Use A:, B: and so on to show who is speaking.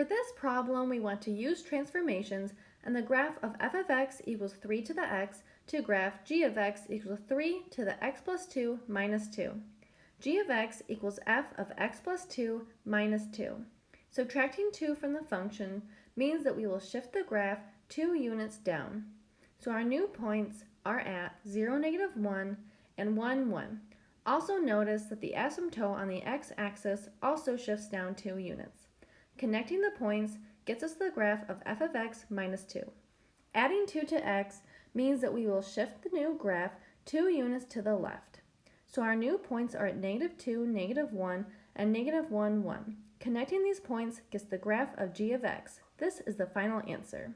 A: For this problem, we want to use transformations and the graph of f of x equals 3 to the x to graph g of x equals 3 to the x plus 2 minus 2. g of x equals f of x plus 2 minus 2. Subtracting 2 from the function means that we will shift the graph 2 units down. So our new points are at 0, negative 1 and 1, 1. Also notice that the asymptote on the x-axis also shifts down 2 units. Connecting the points gets us the graph of f of x minus 2. Adding 2 to x means that we will shift the new graph 2 units to the left. So our new points are at negative 2, negative 1, and negative 1, 1. Connecting these points gets the graph of g of x. This is the final answer.